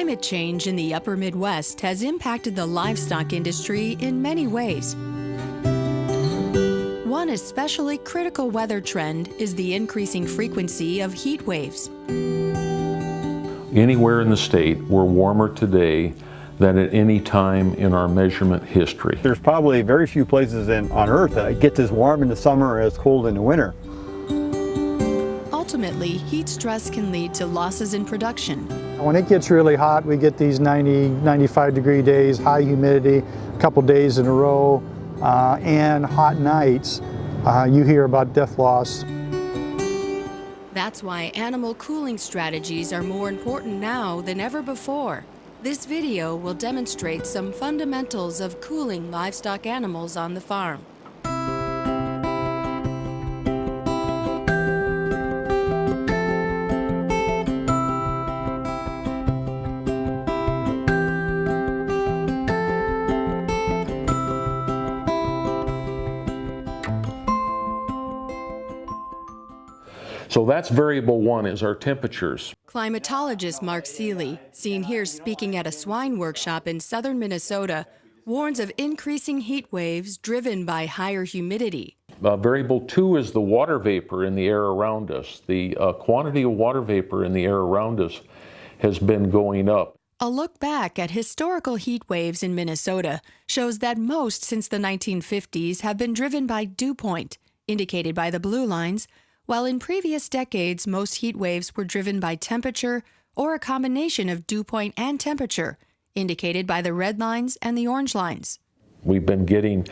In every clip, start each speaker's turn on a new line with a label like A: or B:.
A: Climate change in the upper Midwest has impacted the livestock industry in many ways. One especially critical weather trend is the increasing frequency of heat waves.
B: Anywhere in the state, we're warmer today than at any time in our measurement history.
C: There's probably very few places in, on Earth that gets as warm in the summer as cold in the winter.
A: Ultimately, heat stress can lead to losses in production.
D: When it gets really hot, we get these 90, 95 degree days, high humidity, a couple days in a row, uh, and hot nights. Uh, you hear about death loss.
A: That's why animal cooling strategies are more important now than ever before. This video will demonstrate some fundamentals of cooling livestock animals on the farm.
B: So that's variable one is our temperatures.
A: Climatologist Mark Seeley, seen here speaking at a swine workshop in southern Minnesota, warns of increasing heat waves driven by higher humidity.
B: Uh, variable two is the water vapor in the air around us. The uh, quantity of water vapor in the air around us has been going up.
A: A look back at historical heat waves in Minnesota shows that most since the 1950s have been driven by dew point, indicated by the blue lines, while in previous decades most heat waves were driven by temperature or a combination of dew point and temperature, indicated by the red lines and the orange lines.
B: We've been getting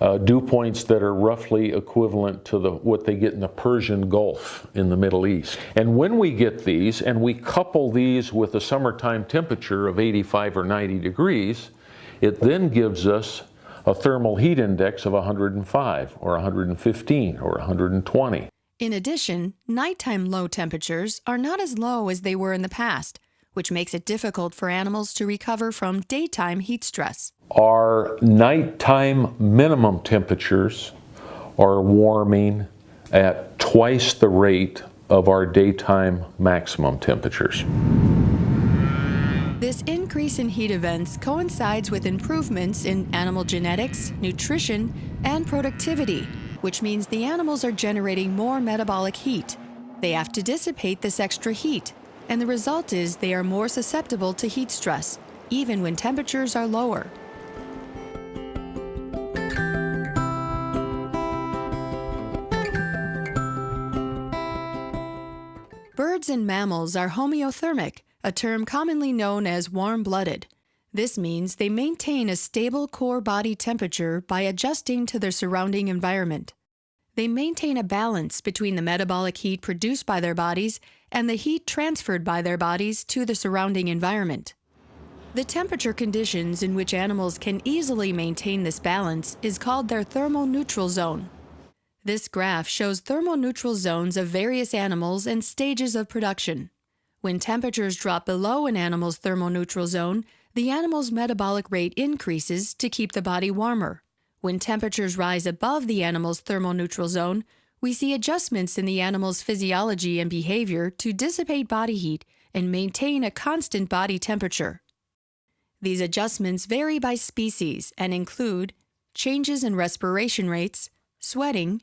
B: uh, dew points that are roughly equivalent to the, what they get in the Persian Gulf in the Middle East. And when we get these and we couple these with a summertime temperature of 85 or 90 degrees, it then gives us a thermal heat index of 105 or 115 or 120.
A: In addition, nighttime low temperatures are not as low as they were in the past, which makes it difficult for animals to recover from daytime heat stress.
B: Our nighttime minimum temperatures are warming at twice the rate of our daytime maximum temperatures.
A: This increase in heat events coincides with improvements in animal genetics, nutrition, and productivity, which means the animals are generating more metabolic heat. They have to dissipate this extra heat, and the result is they are more susceptible to heat stress, even when temperatures are lower. Birds and mammals are homeothermic, a term commonly known as warm-blooded. This means they maintain a stable core body temperature by adjusting to their surrounding environment. They maintain a balance between the metabolic heat produced by their bodies and the heat transferred by their bodies to the surrounding environment. The temperature conditions in which animals can easily maintain this balance is called their thermoneutral zone. This graph shows thermoneutral zones of various animals and stages of production. When temperatures drop below an animal's thermoneutral zone, the animal's metabolic rate increases to keep the body warmer. When temperatures rise above the animal's thermoneutral zone, we see adjustments in the animal's physiology and behavior to dissipate body heat and maintain a constant body temperature. These adjustments vary by species and include changes in respiration rates, sweating,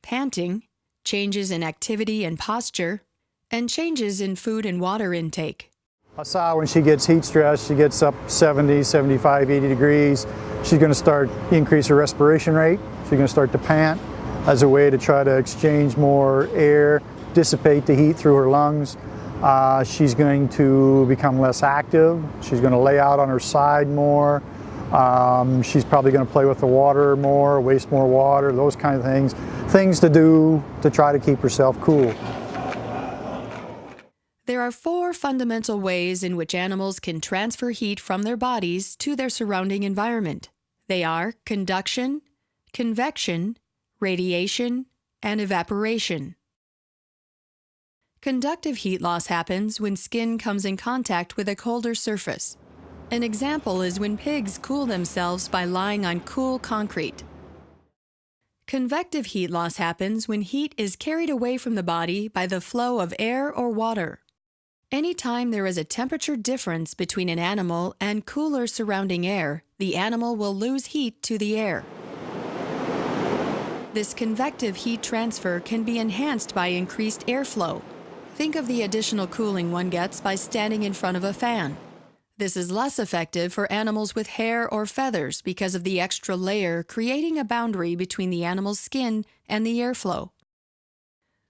A: panting, changes in activity and posture, and changes in food and water intake.
D: A sow, when she gets heat stress, she gets up 70, 75, 80 degrees. She's going to start increase her respiration rate. She's going to start to pant as a way to try to exchange more air, dissipate the heat through her lungs. Uh, she's going to become less active. She's going to lay out on her side more. Um, she's probably going to play with the water more, waste more water, those kind of things. Things to do to try to keep herself cool.
A: There are four fundamental ways in which animals can transfer heat from their bodies to their surrounding environment. They are conduction, convection, radiation, and evaporation. Conductive heat loss happens when skin comes in contact with a colder surface. An example is when pigs cool themselves by lying on cool concrete. Convective heat loss happens when heat is carried away from the body by the flow of air or water. Anytime there is a temperature difference between an animal and cooler surrounding air, the animal will lose heat to the air. This convective heat transfer can be enhanced by increased airflow. Think of the additional cooling one gets by standing in front of a fan. This is less effective for animals with hair or feathers because of the extra layer creating a boundary between the animal's skin and the airflow.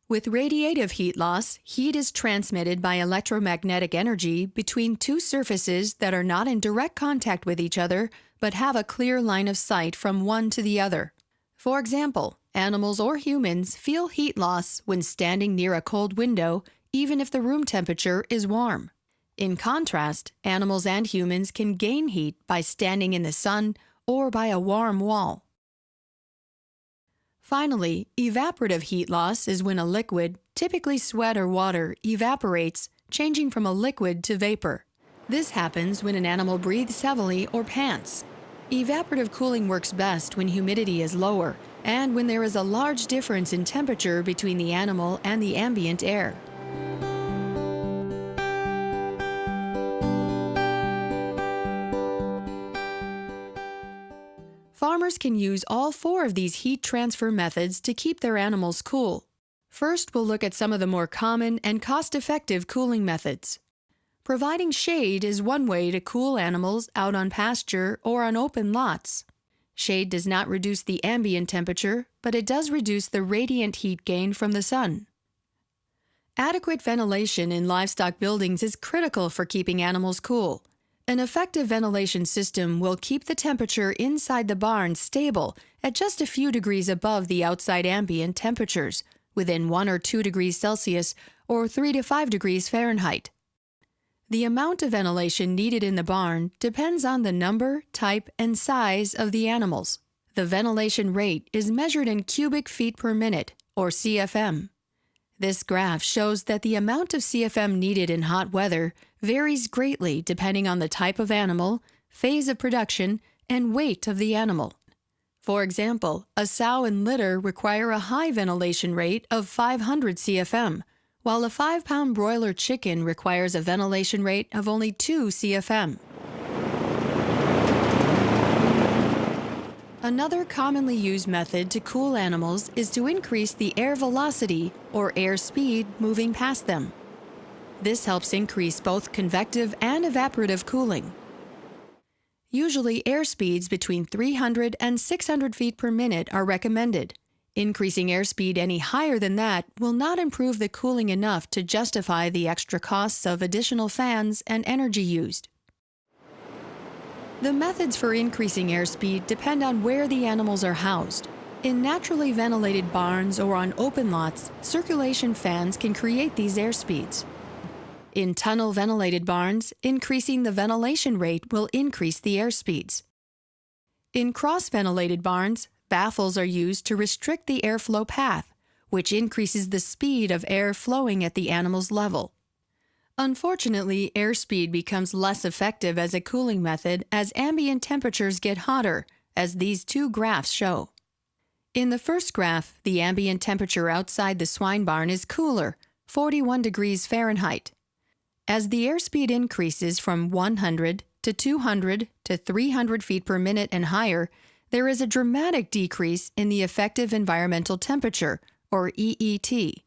A: With radiative heat loss, heat is transmitted by electromagnetic energy between two surfaces that are not in direct contact with each other but have a clear line of sight from one to the other. For example, animals or humans feel heat loss when standing near a cold window, even if the room temperature is warm. In contrast, animals and humans can gain heat by standing in the sun or by a warm wall. Finally, evaporative heat loss is when a liquid, typically sweat or water, evaporates, changing from a liquid to vapor. This happens when an animal breathes heavily or pants. Evaporative cooling works best when humidity is lower and when there is a large difference in temperature between the animal and the ambient air. Farmers can use all four of these heat transfer methods to keep their animals cool. First, we'll look at some of the more common and cost-effective cooling methods. Providing shade is one way to cool animals out on pasture or on open lots. Shade does not reduce the ambient temperature, but it does reduce the radiant heat gain from the sun. Adequate ventilation in livestock buildings is critical for keeping animals cool. An effective ventilation system will keep the temperature inside the barn stable at just a few degrees above the outside ambient temperatures, within 1 or 2 degrees Celsius or 3 to 5 degrees Fahrenheit. The amount of ventilation needed in the barn depends on the number, type, and size of the animals. The ventilation rate is measured in cubic feet per minute, or CFM. This graph shows that the amount of CFM needed in hot weather varies greatly depending on the type of animal, phase of production, and weight of the animal. For example, a sow and litter require a high ventilation rate of 500 CFM, while a 5-pound broiler chicken requires a ventilation rate of only 2 CFM. Another commonly used method to cool animals is to increase the air velocity or air speed moving past them. This helps increase both convective and evaporative cooling. Usually air speeds between 300 and 600 feet per minute are recommended. Increasing airspeed any higher than that will not improve the cooling enough to justify the extra costs of additional fans and energy used. The methods for increasing airspeed depend on where the animals are housed. In naturally ventilated barns or on open lots, circulation fans can create these airspeeds. In tunnel ventilated barns, increasing the ventilation rate will increase the airspeeds. In cross ventilated barns, baffles are used to restrict the airflow path, which increases the speed of air flowing at the animal's level. Unfortunately, airspeed becomes less effective as a cooling method as ambient temperatures get hotter, as these two graphs show. In the first graph, the ambient temperature outside the swine barn is cooler, 41 degrees Fahrenheit. As the airspeed increases from 100 to 200 to 300 feet per minute and higher, there is a dramatic decrease in the effective environmental temperature, or EET.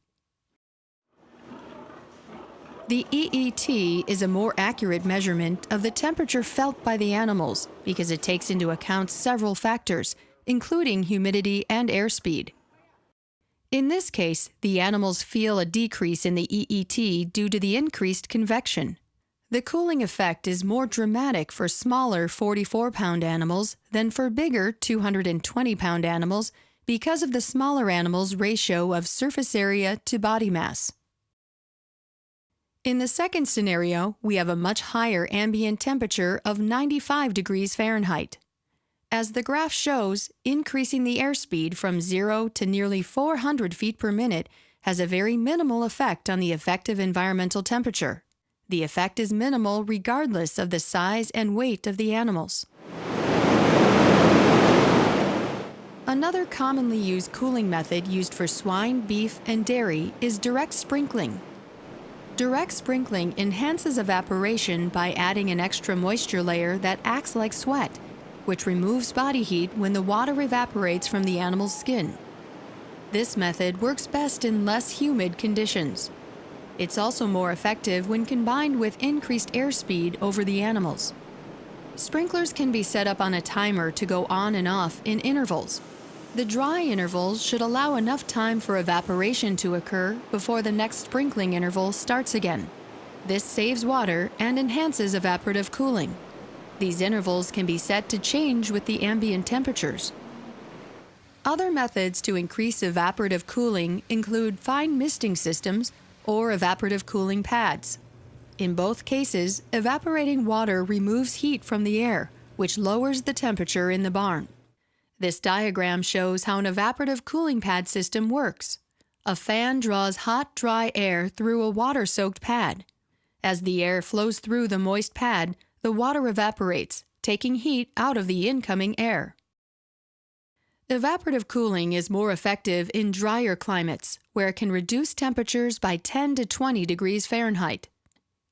A: The EET is a more accurate measurement of the temperature felt by the animals because it takes into account several factors, including humidity and airspeed. In this case, the animals feel a decrease in the EET due to the increased convection. The cooling effect is more dramatic for smaller 44 pound animals than for bigger 220 pound animals because of the smaller animals' ratio of surface area to body mass. In the second scenario, we have a much higher ambient temperature of 95 degrees Fahrenheit. As the graph shows, increasing the airspeed from 0 to nearly 400 feet per minute has a very minimal effect on the effective environmental temperature. The effect is minimal regardless of the size and weight of the animals. Another commonly used cooling method used for swine, beef, and dairy is direct sprinkling. Direct sprinkling enhances evaporation by adding an extra moisture layer that acts like sweat, which removes body heat when the water evaporates from the animal's skin. This method works best in less humid conditions. It's also more effective when combined with increased airspeed over the animals. Sprinklers can be set up on a timer to go on and off in intervals. The dry intervals should allow enough time for evaporation to occur before the next sprinkling interval starts again. This saves water and enhances evaporative cooling. These intervals can be set to change with the ambient temperatures. Other methods to increase evaporative cooling include fine misting systems or evaporative cooling pads. In both cases, evaporating water removes heat from the air, which lowers the temperature in the barn. This diagram shows how an evaporative cooling pad system works. A fan draws hot, dry air through a water-soaked pad. As the air flows through the moist pad, the water evaporates, taking heat out of the incoming air. Evaporative cooling is more effective in drier climates, where it can reduce temperatures by 10 to 20 degrees Fahrenheit.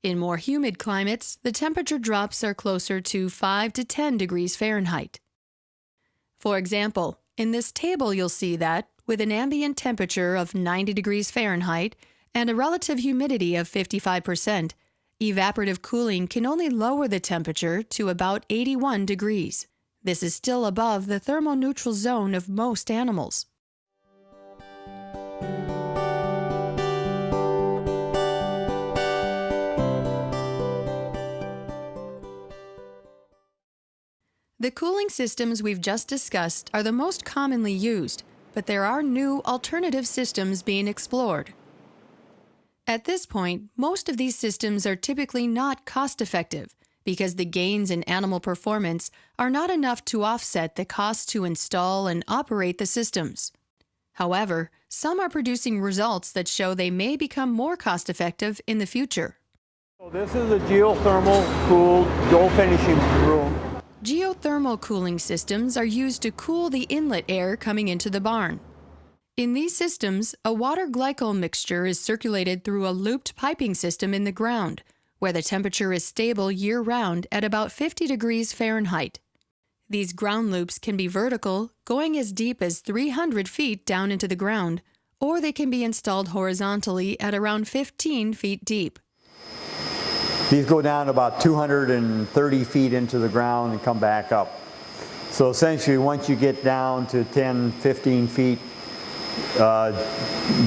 A: In more humid climates, the temperature drops are closer to 5 to 10 degrees Fahrenheit. For example, in this table you'll see that, with an ambient temperature of 90 degrees Fahrenheit and a relative humidity of 55%, evaporative cooling can only lower the temperature to about 81 degrees. This is still above the thermoneutral zone of most animals. The cooling systems we've just discussed are the most commonly used, but there are new alternative systems being explored. At this point, most of these systems are typically not cost-effective because the gains in animal performance are not enough to offset the cost to install and operate the systems. However, some are producing results that show they may become more cost-effective in the future.
C: So this is a geothermal cooled grow finishing room.
A: Geothermal cooling systems are used to cool the inlet air coming into the barn. In these systems, a water glycol mixture is circulated through a looped piping system in the ground, where the temperature is stable year-round at about 50 degrees Fahrenheit. These ground loops can be vertical, going as deep as 300 feet down into the ground, or they can be installed horizontally at around 15 feet deep.
C: These go down about 230 feet into the ground and come back up. So essentially once you get down to 10, 15 feet, uh,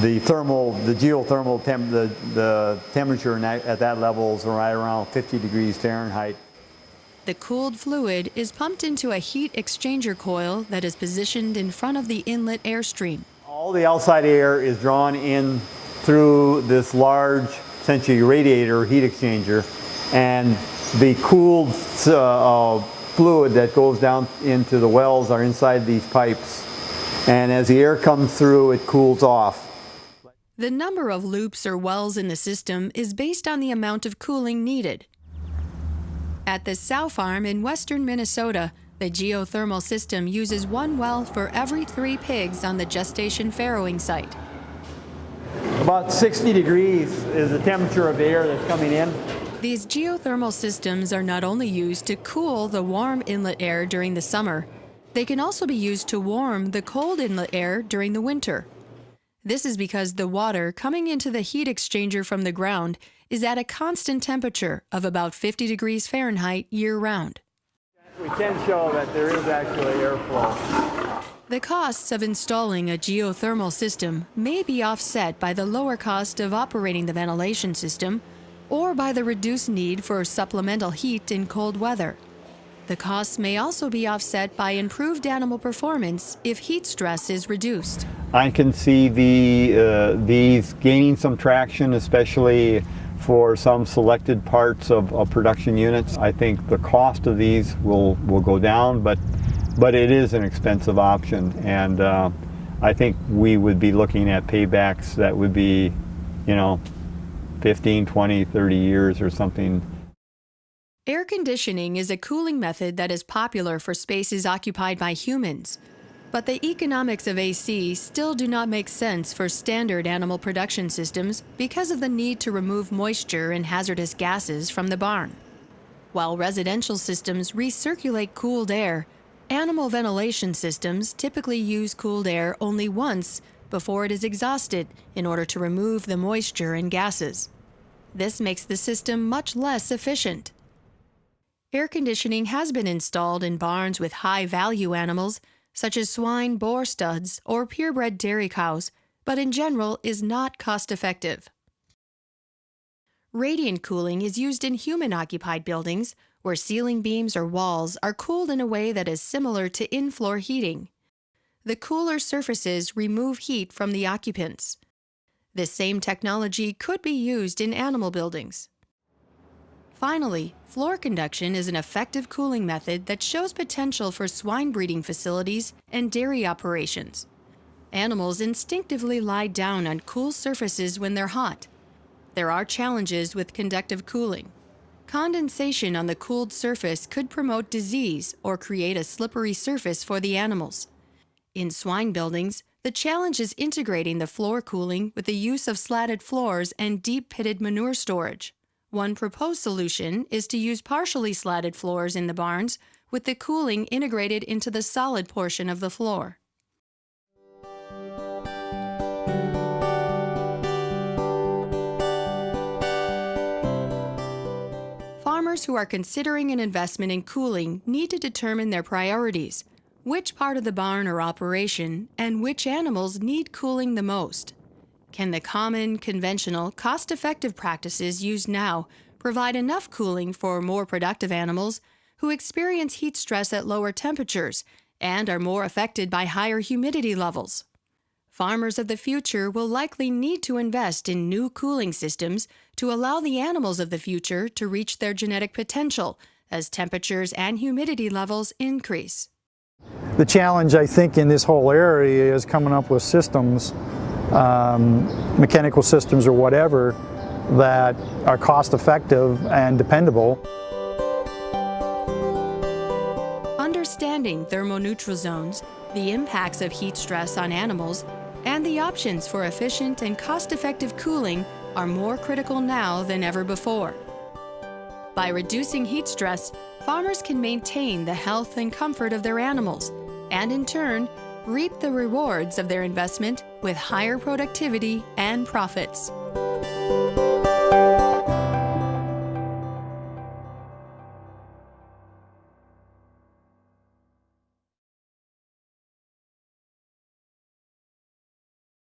C: the thermal, the geothermal, temp, the, the temperature at that level is right around 50 degrees Fahrenheit.
A: The cooled fluid is pumped into a heat exchanger coil that is positioned in front of the inlet airstream.
C: All the outside air is drawn in through this large, essentially radiator heat exchanger, and the cooled uh, uh, fluid that goes down into the wells are inside these pipes and as the air comes through, it cools off.
A: The number of loops or wells in the system is based on the amount of cooling needed. At the Sow Farm in western Minnesota, the geothermal system uses one well for every three pigs on the gestation farrowing site.
C: About 60 degrees is the temperature of the air that's coming in.
A: These geothermal systems are not only used to cool the warm inlet air during the summer, they can also be used to warm the cold inlet air during the winter. This is because the water coming into the heat exchanger from the ground is at a constant temperature of about 50 degrees Fahrenheit year-round.
C: We can show that there is actually airflow.
A: The costs of installing a geothermal system may be offset by the lower cost of operating the ventilation system or by the reduced need for supplemental heat in cold weather. The costs may also be offset by improved animal performance if heat stress is reduced.
C: I can see the, uh, these gaining some traction, especially for some selected parts of, of, production units. I think the cost of these will, will go down, but, but it is an expensive option. And uh, I think we would be looking at paybacks that would be, you know, 15, 20, 30 years or something
A: Air conditioning is a cooling method that is popular for spaces occupied by humans. But the economics of AC still do not make sense for standard animal production systems because of the need to remove moisture and hazardous gases from the barn. While residential systems recirculate cooled air, animal ventilation systems typically use cooled air only once before it is exhausted in order to remove the moisture and gases. This makes the system much less efficient. Air conditioning has been installed in barns with high value animals such as swine boar studs or purebred dairy cows, but in general is not cost effective. Radiant cooling is used in human occupied buildings where ceiling beams or walls are cooled in a way that is similar to in floor heating. The cooler surfaces remove heat from the occupants. This same technology could be used in animal buildings. Finally, floor conduction is an effective cooling method that shows potential for swine breeding facilities and dairy operations. Animals instinctively lie down on cool surfaces when they're hot. There are challenges with conductive cooling. Condensation on the cooled surface could promote disease or create a slippery surface for the animals. In swine buildings, the challenge is integrating the floor cooling with the use of slatted floors and deep pitted manure storage. One proposed solution is to use partially slatted floors in the barns with the cooling integrated into the solid portion of the floor. Farmers who are considering an investment in cooling need to determine their priorities, which part of the barn or operation, and which animals need cooling the most. Can the common, conventional, cost effective practices used now provide enough cooling for more productive animals who experience heat stress at lower temperatures and are more affected by higher humidity levels? Farmers of the future will likely need to invest in new cooling systems to allow the animals of the future to reach their genetic potential as temperatures and humidity levels increase.
D: The challenge, I think, in this whole area is coming up with systems um, mechanical systems or whatever that are cost effective and dependable.
A: Understanding thermoneutral zones, the impacts of heat stress on animals, and the options for efficient and cost-effective cooling are more critical now than ever before. By reducing heat stress, farmers can maintain the health and comfort of their animals, and in turn, reap the rewards of their investment with higher productivity and profits.